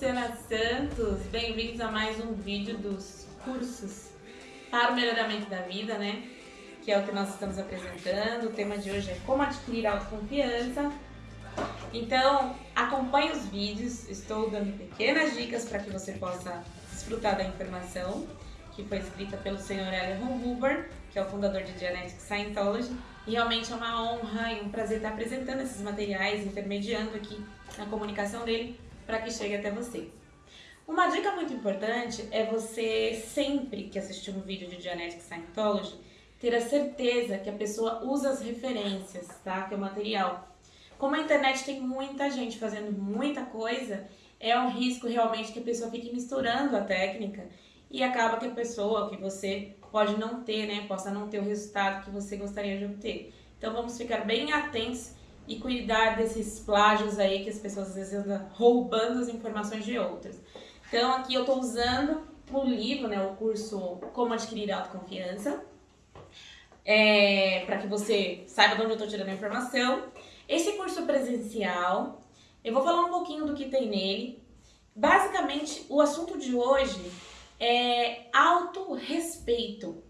Luciana Santos, bem-vindos a mais um vídeo dos cursos para o melhoramento da vida, né? Que é o que nós estamos apresentando. O tema de hoje é como adquirir autoconfiança. Então, acompanhe os vídeos, estou dando pequenas dicas para que você possa desfrutar da informação que foi escrita pelo senhor Elion Huber, que é o fundador de Genetic Scientology. E realmente é uma honra e um prazer estar apresentando esses materiais, intermediando aqui na comunicação dele para que chegue até você. Uma dica muito importante é você, sempre que assistir um vídeo de Genetic Scientology, ter a certeza que a pessoa usa as referências, tá? Que é o material. Como a internet tem muita gente fazendo muita coisa, é um risco realmente que a pessoa fique misturando a técnica e acaba que a pessoa, que você pode não ter, né, possa não ter o resultado que você gostaria de obter. Então vamos ficar bem atentos e cuidar desses plágios aí que as pessoas às vezes andam roubando as informações de outras. Então aqui eu estou usando o livro, né, o curso Como Adquirir Autoconfiança, é, para que você saiba de onde eu estou tirando a informação. Esse curso presencial, eu vou falar um pouquinho do que tem nele. Basicamente, o assunto de hoje é autorrespeito.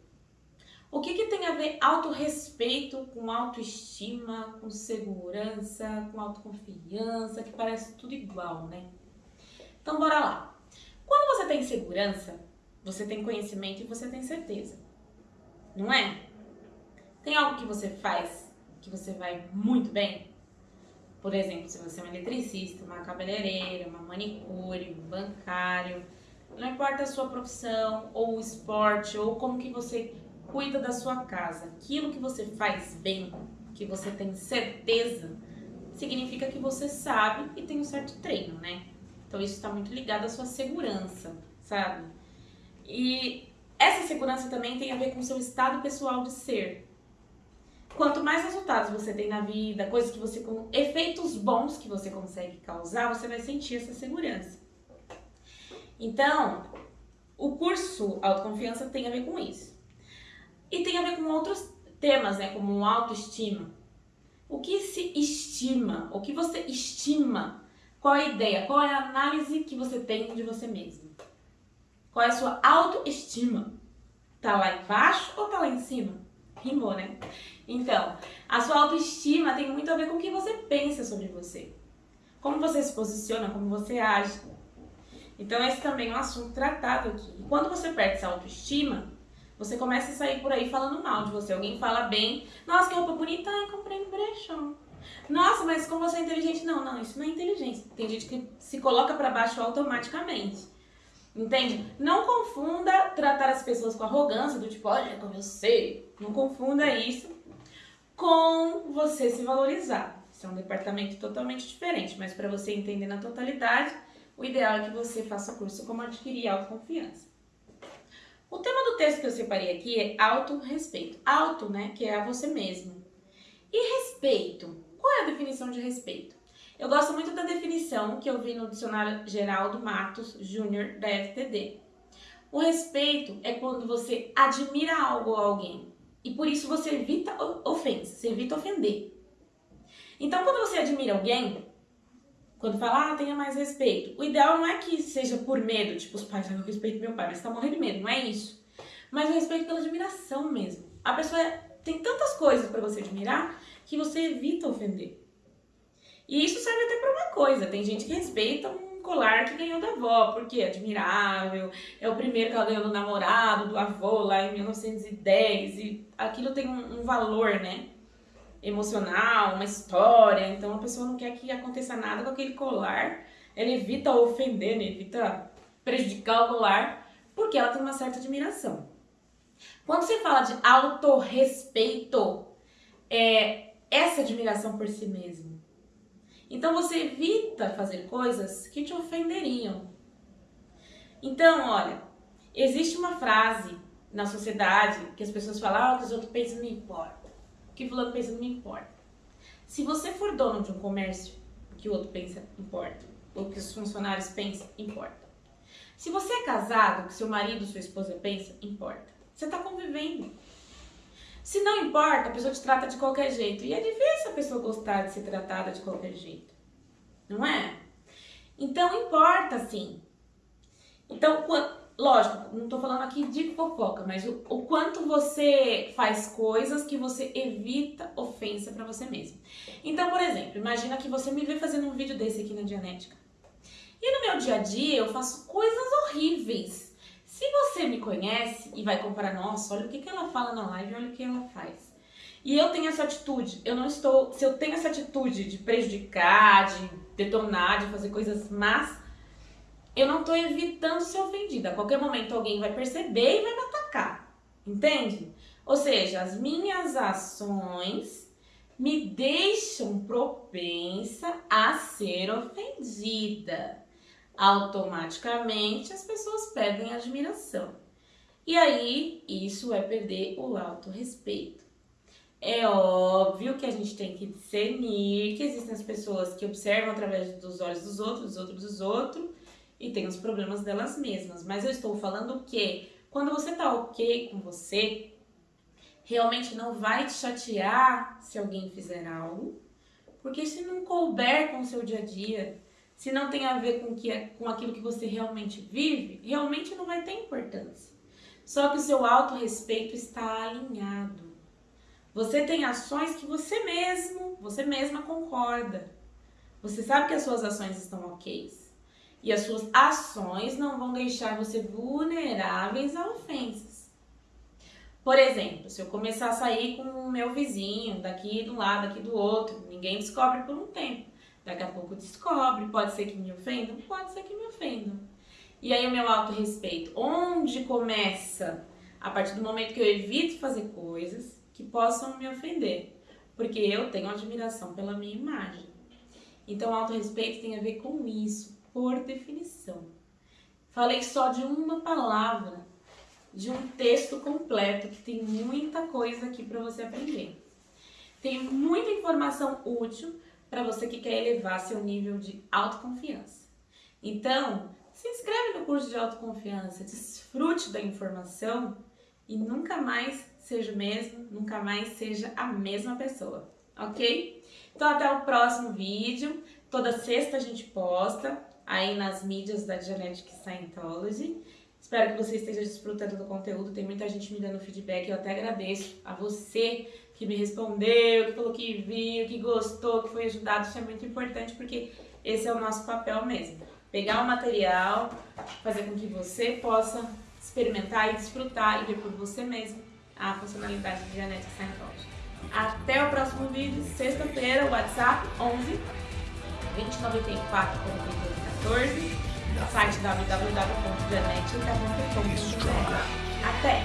O que, que tem a ver autorrespeito com autoestima, com segurança, com autoconfiança, que parece tudo igual, né? Então bora lá. Quando você tem segurança, você tem conhecimento e você tem certeza. Não é? Tem algo que você faz que você vai muito bem? Por exemplo, se você é um eletricista, uma cabeleireira, uma manicure, um bancário, não importa a sua profissão, ou o esporte, ou como que você cuida da sua casa, aquilo que você faz bem, que você tem certeza, significa que você sabe e tem um certo treino, né? Então isso está muito ligado à sua segurança, sabe? E essa segurança também tem a ver com o seu estado pessoal de ser. Quanto mais resultados você tem na vida, coisas que você efeitos bons que você consegue causar, você vai sentir essa segurança. Então, o curso Autoconfiança tem a ver com isso. E tem a ver com outros temas, né, como autoestima. O que se estima? O que você estima? Qual é a ideia? Qual é a análise que você tem de você mesmo? Qual é a sua autoestima? Tá lá embaixo ou tá lá em cima? Rimou, né? Então, a sua autoestima tem muito a ver com o que você pensa sobre você. Como você se posiciona, como você age. Então, esse também é um assunto tratado aqui. E quando você perde essa autoestima, você começa a sair por aí falando mal de você. Alguém fala bem, nossa, que roupa bonita, ai, comprei no brechão. Nossa, mas como você é inteligente? Não, não, isso não é inteligência. Tem gente que se coloca para baixo automaticamente. Entende? Não confunda tratar as pessoas com arrogância, do tipo, olha como eu sei. Não confunda isso com você se valorizar. Isso é um departamento totalmente diferente, mas para você entender na totalidade, o ideal é que você faça curso como adquirir autoconfiança. O tema do texto que eu separei aqui é auto-respeito. Auto, né, que é a você mesmo. E respeito? Qual é a definição de respeito? Eu gosto muito da definição que eu vi no dicionário Geraldo Matos Júnior da FTD. O respeito é quando você admira algo ou alguém e por isso você evita ofensa, você evita ofender. Então, quando você admira alguém, quando fala, ah, tenha mais respeito. O ideal não é que seja por medo, tipo, os pais, eu respeito meu pai, mas tá morrendo de medo, não é isso. Mas o respeito pela admiração mesmo. A pessoa tem tantas coisas para você admirar que você evita ofender. E isso serve até para uma coisa, tem gente que respeita um colar que ganhou da avó, porque é admirável, é o primeiro que ela ganhou do namorado, do avô lá em 1910, e aquilo tem um, um valor, né? Emocional, uma história, então a pessoa não quer que aconteça nada com aquele colar, ela evita ofender, né? evita prejudicar o colar, porque ela tem uma certa admiração. Quando você fala de autorrespeito, é essa admiração por si mesmo. Então você evita fazer coisas que te ofenderiam. Então, olha, existe uma frase na sociedade que as pessoas falam, ah, o que os outros pensam não importa que fulano pensa não me importa. Se você for dono de um comércio, o que o outro pensa importa. O que os funcionários pensam importa. Se você é casado, o que seu marido, sua esposa pensa, importa. Você está convivendo. Se não importa, a pessoa te trata de qualquer jeito. E é difícil a pessoa gostar de ser tratada de qualquer jeito. Não é? Então importa sim. Então, lógico, não tô falando aqui de fofoca, mas o, o quanto você faz coisas que você evita ofensa para você mesmo. Então, por exemplo, imagina que você me vê fazendo um vídeo desse aqui na Dianética. E no meu dia a dia eu faço coisas horríveis. Se você me conhece e vai comparar, nossa, olha o que, que ela fala na live, olha o que ela faz. E eu tenho essa atitude, eu não estou, se eu tenho essa atitude de prejudicar, de detonar, de fazer coisas más, eu não estou evitando ser ofendida. A qualquer momento alguém vai perceber e vai me atacar, entende? Ou seja, as minhas ações me deixam propensa a ser ofendida. Automaticamente as pessoas perdem admiração. E aí, isso é perder o autorrespeito. É óbvio que a gente tem que discernir que existem as pessoas que observam através dos olhos dos outros, dos outros dos outros, e tem os problemas delas mesmas. Mas eu estou falando que quando você tá ok com você, realmente não vai te chatear se alguém fizer algo, porque se não couber com o seu dia a dia, se não tem a ver com, que, é, com aquilo que você realmente vive, realmente não vai ter importância. Só que o seu autorrespeito está alinhado. Você tem ações que você mesmo, você mesma concorda. Você sabe que as suas ações estão ok. E as suas ações não vão deixar você vulneráveis a ofensas. Por exemplo, se eu começar a sair com o meu vizinho, daqui do lado, daqui do outro, ninguém descobre por um tempo. Daqui a pouco descobre, pode ser que me ofendam, pode ser que me ofendam. E aí o meu autorrespeito, onde começa? A partir do momento que eu evito fazer coisas que possam me ofender, porque eu tenho admiração pela minha imagem. Então, autorrespeito tem a ver com isso, por definição. Falei só de uma palavra, de um texto completo, que tem muita coisa aqui para você aprender. Tem muita informação útil para você que quer elevar seu nível de autoconfiança. Então, se inscreve no curso de autoconfiança, desfrute da informação e nunca mais seja o mesmo, nunca mais seja a mesma pessoa, ok? Então até o próximo vídeo, toda sexta a gente posta aí nas mídias da Genetic Scientology. Espero que você esteja desfrutando do conteúdo, tem muita gente me dando feedback, eu até agradeço a você que me respondeu, que falou que viu, que gostou, que foi ajudado, isso é muito importante porque esse é o nosso papel mesmo. Pegar o material, fazer com que você possa experimentar e desfrutar e ver por você mesmo a funcionalidade de Genetic Scientology. Até o próximo vídeo, sexta-feira, WhatsApp 11 2094 4214, site www.genetica.com.br. Até!